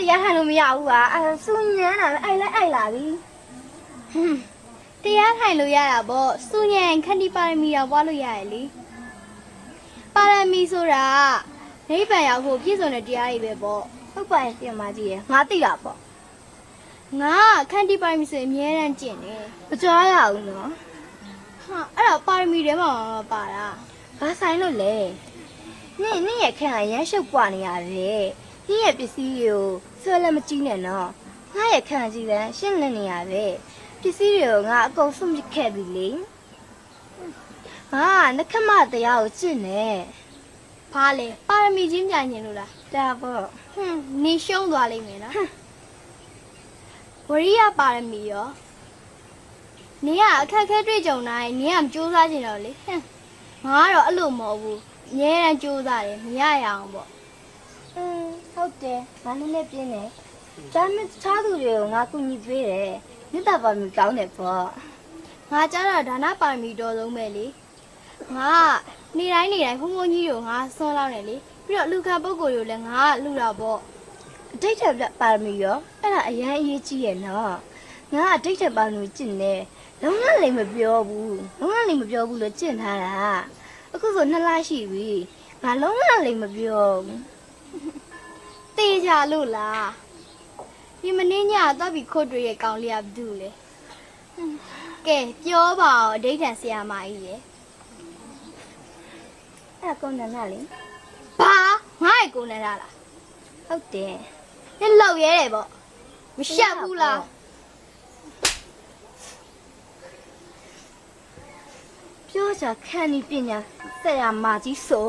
တရားထိုင်လို့မရဘူးကွာအဲစူညမ်းတာပဲအိုက်လိုက်အိုက်လာပြီဟွန်းတရားထိုင်လို့ရတာပေါ့စူညံခန္တီပါရမီတော့ပွားလို့ရတယ်လေပါရမီဆိုတာနိဗ္ဗာန်ရောက်ဖို့ပြည့်စုံတဲ့တရားတွေပဲပေါ့ဟုတ်ပါရဲ့တင်မကြီးရဲ့ငါသိတာပေါ့ငါကခန္တီပါရမီဆိုရင်အများရန်ကျင့်တယ်မကြောက်ရဘူးနော်ဟာအဲ့တော့ပါရမီထဲမှာမပါတာဘာဆိုင်လို့လဲနင့်နင့်ရဲ့ခန့်ကရမ်းရှုပ်ပွားနေရတယ် နင့်ရဲ့ပစ္စည်းတွေကိုဆွဲလည်းမကြည့်နဲ့နော်ငါရဲ့ခန့်ကြည့်တယ်ရှင်းလင်းနေရတယ်ပစ္စည်းတွေကိုငါအကုန်ဆုံးပစ်ခဲ့ပြီလေငါကနှခမတရားကိုကျင့်နေဘာလဲပါရမီချင်းပြညင်လို့လားဒါပေါ့ဟွန်းနေရှုံးသွားလိမ့်မယ်နော်ဝရိယပါရမီရောနေကအခက်အခဲတွေ့ကြုံတိုင်းနေကမကြိုးစားချင်တော့လေဟမ်ငါကတော့အဲ့လိုမဟုတ်ဘူးအများရန်ကြိုးစားတယ်မရရအောင်ပေါ့อืม ဟုတ်တယ်ငါလည်းလည်းပြင်းတယ်ဒါမှမဟုတ်တခြားသူတွေကိုငါကူညီပေးတယ်မြတ်တာပါမျိုးကောင်းတယ်ပေါ့ငါကြတော့ဒါနပါရမီတော်ဆုံးပဲလေငါကနေတိုင်းနေတိုင်းဘုံဘုံကြီးကိုငါဆွန်းလောက်နေလေပြီးတော့လူခပုဂ္ဂိုလ်တွေကိုလည်းငါကလူတာပေါ့အတိတ်ထက်ပါရမီရောအဲ့ဒါအရန်အရေးကြီးရဲ့နော်ငါအတိတ်ထက်ပါရမီကျင့်နေလုံးဝလည်းမပြောဘူးလုံးဝလည်းမပြောဘူးလို့ကျင့်ထားတာအခုဆိုနှစ်လရှိပြီငါလုံးဝလည်းမပြောဘူး တေးကြလို့လားဒီမင်းညတော့ပြီးခုတ်တွေရဲ့ကောင်းလေးကဘာတူလဲဟွန်းကဲပြောပါအောင်အဋိဌံဆရာမကြီးရယ်အဲ့ဒါကောင်းတယ်လားလေဘာငါ့ရဲ့ကိုယ်နဲ့လားဟုတ်တယ်လက်လောက်ရဲတယ်ပေါ့မရှက်ဘူးလားပြောချာခံဤပညာဆက်ရမာကြီးဆို